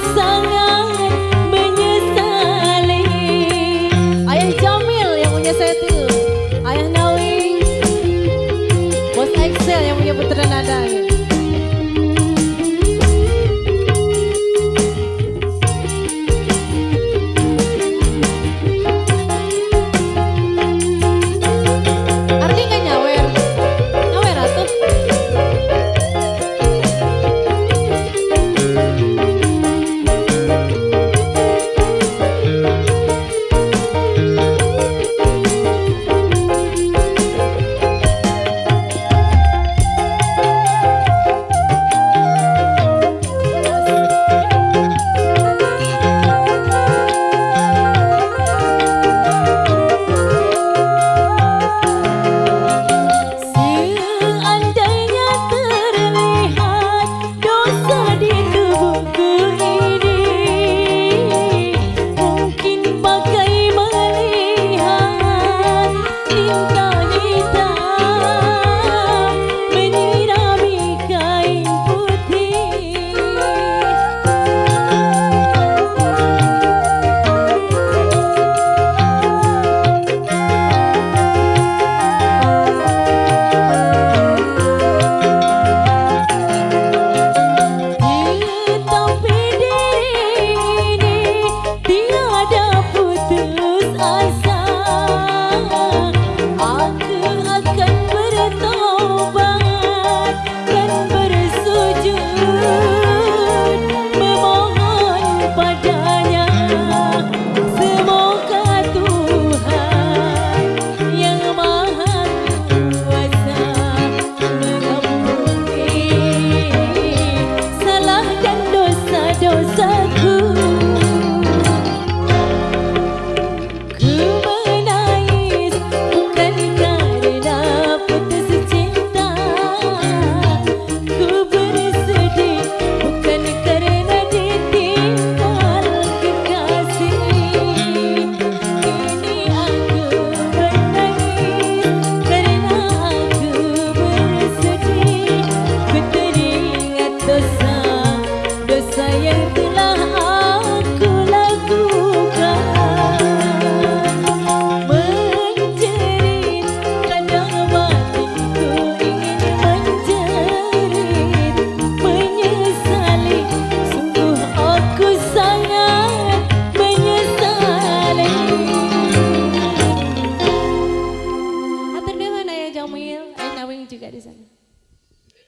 sun. 在原地